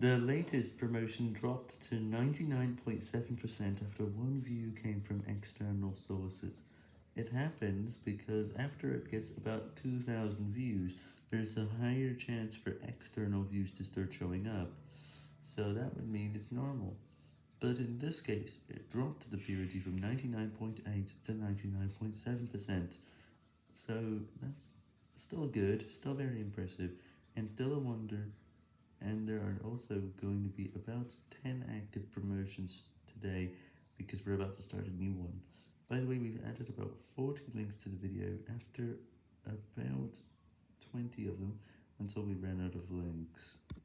The latest promotion dropped to 99.7% after one view came from external sources. It happens because after it gets about 2,000 views, there's a higher chance for external views to start showing up, so that would mean it's normal. But in this case, it dropped the purity from 99.8 to 99.7%, so that's still good, still very impressive, and still a wonder also going to be about 10 active promotions today because we're about to start a new one. By the way, we've added about 40 links to the video after about 20 of them until we ran out of links.